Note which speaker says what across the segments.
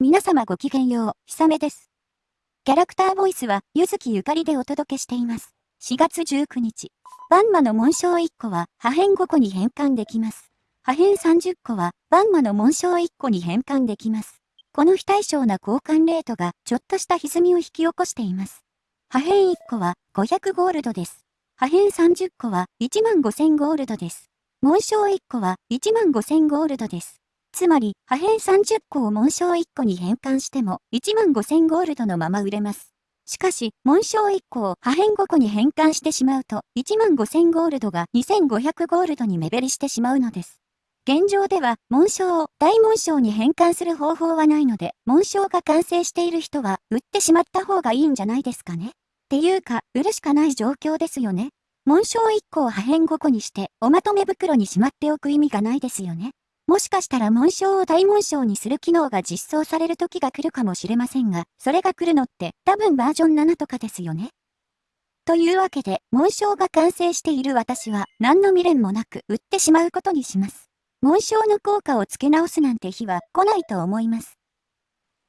Speaker 1: 皆様ごきげんよう、ひさめです。キャラクターボイスは、ゆずきゆかりでお届けしています。4月19日、バンマの紋章1個は、破片5個に変換できます。破片30個は、バンマの紋章1個に変換できます。この非対称な交換レートが、ちょっとした歪みを引き起こしています。破片1個は、500ゴールドです。破片30個は、1万5000ゴールドです。紋章1個は、1万5000ゴールドです。つまり、破片30個を紋章1個に変換しても、1万5000ゴールドのまま売れます。しかし、紋章1個を破片5個に変換してしまうと、1万5000ゴールドが2500ゴールドに目減りしてしまうのです。現状では、紋章を大紋章に変換する方法はないので、紋章が完成している人は、売ってしまった方がいいんじゃないですかね。っていうか、売るしかない状況ですよね。紋章1個を破片5個にして、おまとめ袋にしまっておく意味がないですよね。もしかしたら紋章を大紋章にする機能が実装される時が来るかもしれませんが、それが来るのって多分バージョン7とかですよね。というわけで、紋章が完成している私は何の未練もなく売ってしまうことにします。紋章の効果を付け直すなんて日は来ないと思います。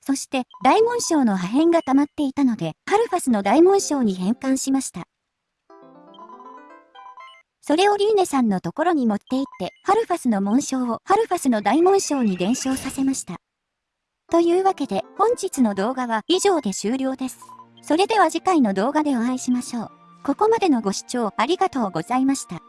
Speaker 1: そして、大紋章の破片が溜まっていたので、ハルファスの大紋章に変換しました。それをリーネさんのところに持って行って、ハルファスの紋章をハルファスの大紋章に伝承させました。というわけで、本日の動画は以上で終了です。それでは次回の動画でお会いしましょう。ここまでのご視聴ありがとうございました。